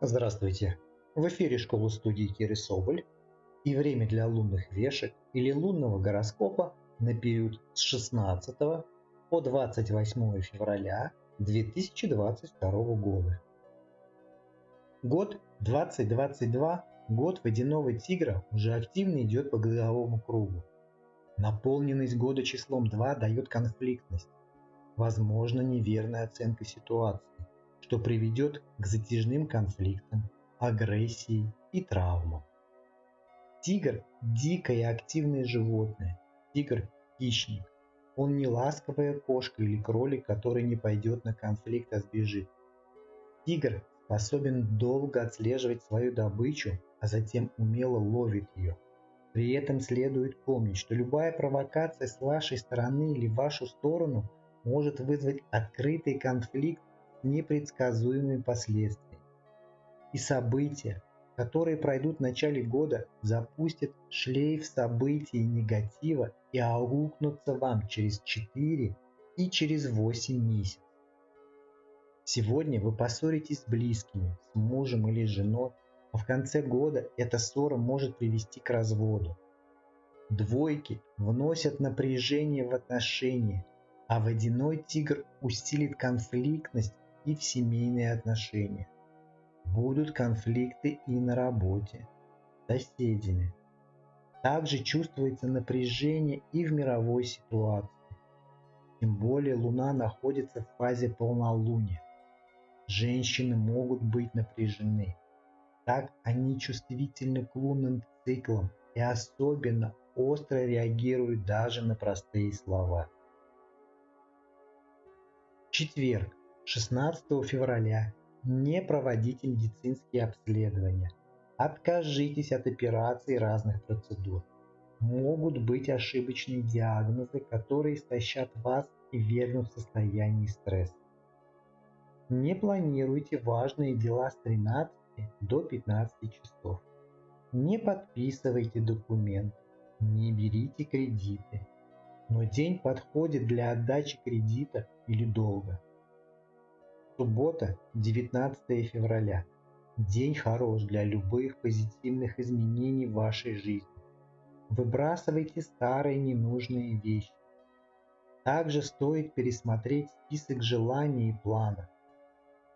Здравствуйте! В эфире школы студии Киры Соболь и время для лунных вешек или лунного гороскопа на период с 16 по 28 февраля 2022 года. Год 2022, год водяного тигра, уже активно идет по годовому кругу. Наполненность года числом 2 дает конфликтность, возможно неверная оценка ситуации что приведет к затяжным конфликтам, агрессии и травмам. Тигр – дикое и активное животное. Тигр – хищник. Он не ласковая кошка или кролик, который не пойдет на конфликт, а сбежит. Тигр способен долго отслеживать свою добычу, а затем умело ловит ее. При этом следует помнить, что любая провокация с вашей стороны или в вашу сторону может вызвать открытый конфликт непредсказуемыми последствиями. И события, которые пройдут в начале года, запустят шлейф событий негатива и аукнутся вам через 4 и через 8 месяцев. Сегодня вы поссоритесь с близкими, с мужем или женой, а в конце года эта ссора может привести к разводу. Двойки вносят напряжение в отношения, а водяной тигр усилит конфликтность и в семейные отношения. Будут конфликты и на работе, соседями. Также чувствуется напряжение и в мировой ситуации. Тем более Луна находится в фазе полнолуния. Женщины могут быть напряжены. Так они чувствительны к лунным циклам и особенно остро реагируют даже на простые слова. Четверг. 16 февраля не проводите медицинские обследования. Откажитесь от операций разных процедур. Могут быть ошибочные диагнозы, которые истощат вас и вернут в состояние стресса. Не планируйте важные дела с 13 до 15 часов. Не подписывайте документы, не берите кредиты. Но день подходит для отдачи кредита или долга. Суббота, 19 февраля. День хорош для любых позитивных изменений в вашей жизни. Выбрасывайте старые ненужные вещи. Также стоит пересмотреть список желаний и планов.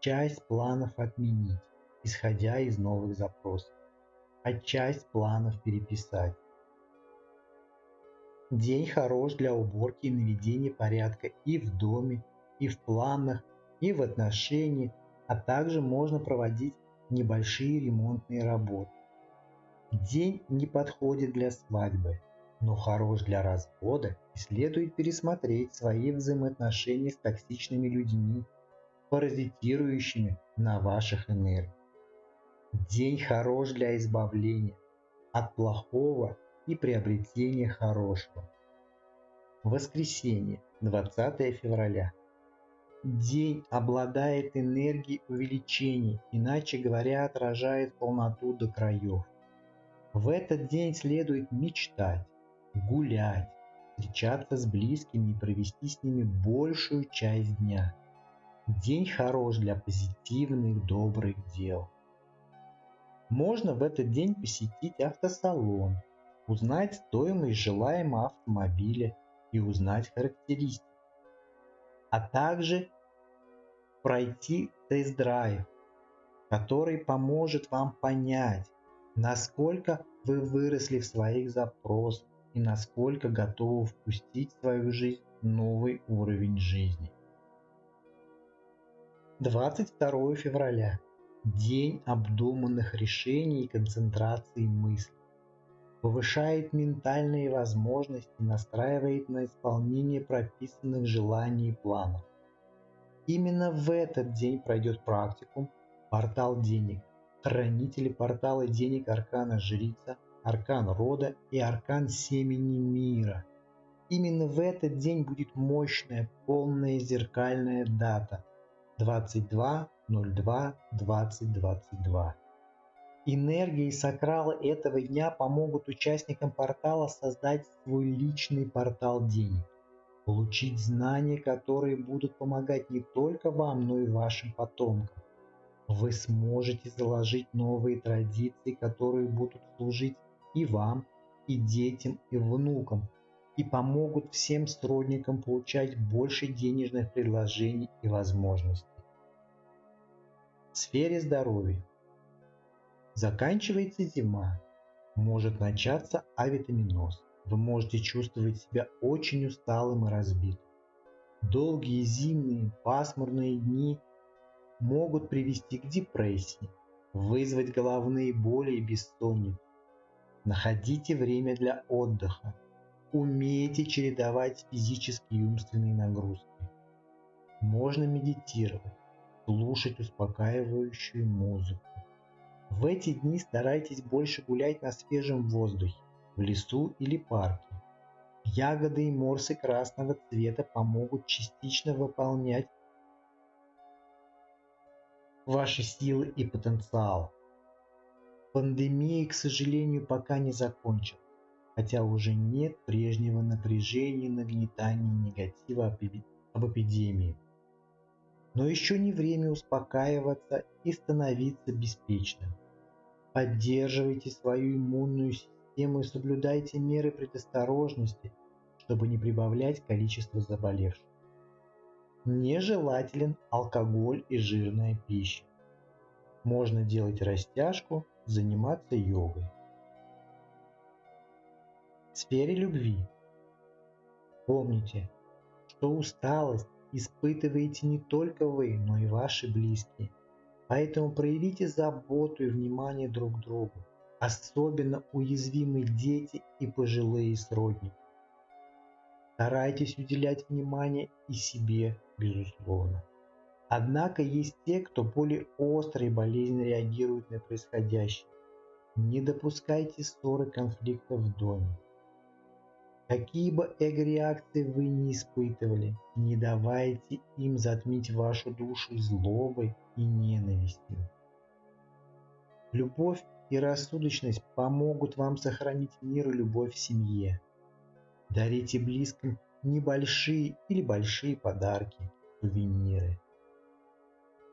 Часть планов отменить, исходя из новых запросов, а часть планов переписать. День хорош для уборки и наведения порядка и в доме, и в планах, и в отношении, а также можно проводить небольшие ремонтные работы. День не подходит для свадьбы, но хорош для развода и следует пересмотреть свои взаимоотношения с токсичными людьми, паразитирующими на ваших энергиях. День хорош для избавления от плохого и приобретения хорошего. Воскресенье, 20 февраля. День обладает энергией увеличения, иначе говоря, отражает полноту до краев. В этот день следует мечтать, гулять, встречаться с близкими и провести с ними большую часть дня. День хорош для позитивных, добрых дел. Можно в этот день посетить автосалон, узнать стоимость желаемого автомобиля и узнать характеристики а также пройти тест-драйв, который поможет вам понять, насколько вы выросли в своих запросах и насколько готовы впустить в свою жизнь новый уровень жизни. 22 февраля. День обдуманных решений и концентрации мыслей повышает ментальные возможности, настраивает на исполнение прописанных желаний и планов. Именно в этот день пройдет практикум «Портал денег», хранители портала денег Аркана Жрица, Аркан Рода и Аркан Семени Мира. Именно в этот день будет мощная, полная зеркальная дата 22.02.2022. Энергии сакрала этого дня помогут участникам портала создать свой личный портал денег, получить знания, которые будут помогать не только вам, но и вашим потомкам, Вы сможете заложить новые традиции, которые будут служить и вам, и детям, и внукам, и помогут всем сродникам получать больше денежных предложений и возможностей. В сфере здоровья. Заканчивается зима, может начаться авитаминоз. Вы можете чувствовать себя очень усталым и разбитым. Долгие зимние пасмурные дни могут привести к депрессии, вызвать головные боли и бессонницу. Находите время для отдыха. Умейте чередовать физические и умственные нагрузки. Можно медитировать, слушать успокаивающую музыку. В эти дни старайтесь больше гулять на свежем воздухе, в лесу или парке. Ягоды и морсы красного цвета помогут частично выполнять ваши силы и потенциал. Пандемия, к сожалению, пока не закончилась, хотя уже нет прежнего напряжения нагнетания негатива об эпидемии. Но еще не время успокаиваться и становиться беспечным. Поддерживайте свою иммунную систему и соблюдайте меры предосторожности, чтобы не прибавлять количество заболевших. Нежелателен алкоголь и жирная пища. Можно делать растяжку, заниматься йогой. В сфере любви. Помните, что усталость испытываете не только вы, но и ваши близкие. Поэтому проявите заботу и внимание друг к другу, особенно уязвимые дети и пожилые сродники. Старайтесь уделять внимание и себе, безусловно. Однако есть те, кто более остро и болезненно реагирует на происходящее. Не допускайте ссоры конфликтов в доме. Какие бы эго-реакции вы не испытывали, не давайте им затмить вашу душу злобой и ненавистью. Любовь и рассудочность помогут вам сохранить мир и любовь в семье. Дарите близким небольшие или большие подарки, сувениры.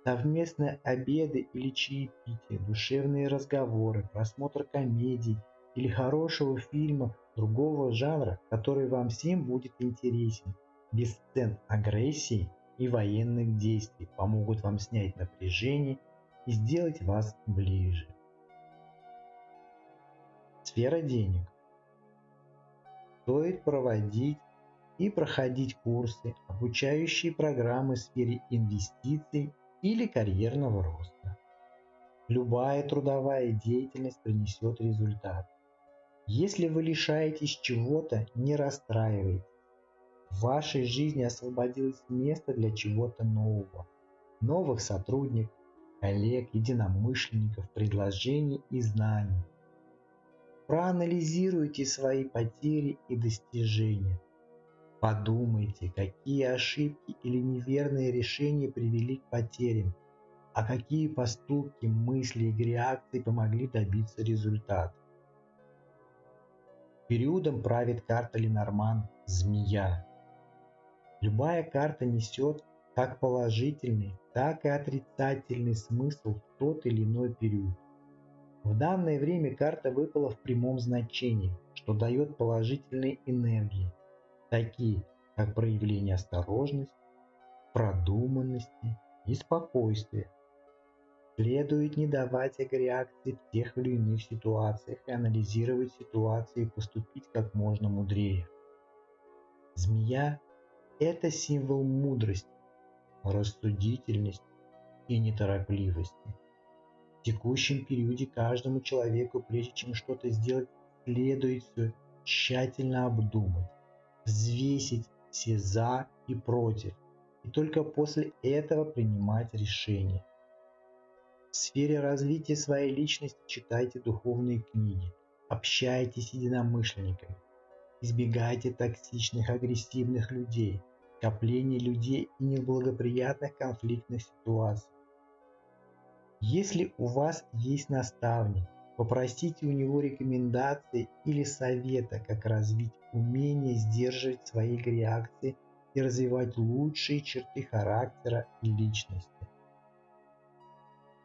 Совместные обеды или чаепитие, душевные разговоры, просмотр комедий или хорошего фильма другого жанра, который вам всем будет интересен, без сцен агрессии и военных действий, помогут вам снять напряжение и сделать вас ближе. Сфера денег стоит проводить и проходить курсы, обучающие программы в сфере инвестиций или карьерного роста. Любая трудовая деятельность принесет результат. Если вы лишаетесь чего-то, не расстраивайтесь. В вашей жизни освободилось место для чего-то нового. Новых сотрудников, коллег, единомышленников, предложений и знаний – Проанализируйте свои потери и достижения. Подумайте, какие ошибки или неверные решения привели к потерям, а какие поступки, мысли и реакции помогли добиться результата. Периодом правит карта Ленорман «Змея». Любая карта несет как положительный, так и отрицательный смысл в тот или иной период. В данное время карта выпала в прямом значении, что дает положительные энергии, такие как проявление осторожности, продуманности и спокойствия. Следует не давать агреакции в тех или иных ситуациях и анализировать ситуации и поступить как можно мудрее. Змея – это символ мудрости, рассудительности и неторопливости текущем периоде каждому человеку, прежде чем что-то сделать, следует все тщательно обдумать, взвесить все «за» и «против», и только после этого принимать решение. В сфере развития своей личности читайте духовные книги, общайтесь с единомышленниками, избегайте токсичных, агрессивных людей, скопления людей и неблагоприятных конфликтных ситуаций. Если у вас есть наставник, попросите у него рекомендации или совета, как развить умение сдерживать свои реакции и развивать лучшие черты характера и личности.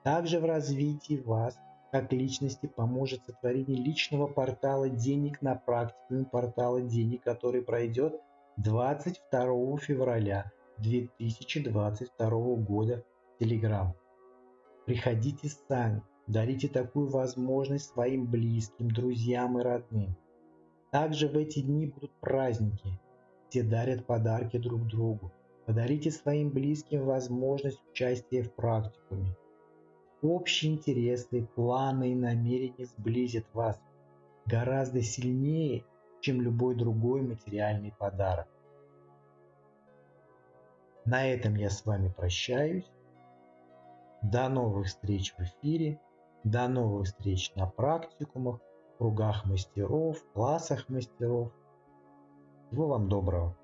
Также в развитии вас как личности поможет сотворение личного портала денег на практикуме портала денег, который пройдет 22 февраля 2022 года в Telegram. Приходите сами, дарите такую возможность своим близким, друзьям и родным. Также в эти дни будут праздники. Все дарят подарки друг другу. Подарите своим близким возможность участия в практикуме. Общие интересы, планы и намерения сблизят вас гораздо сильнее, чем любой другой материальный подарок. На этом я с вами прощаюсь. До новых встреч в эфире. До новых встреч на практикумах кругах мастеров, классах мастеров. Всего вам доброго.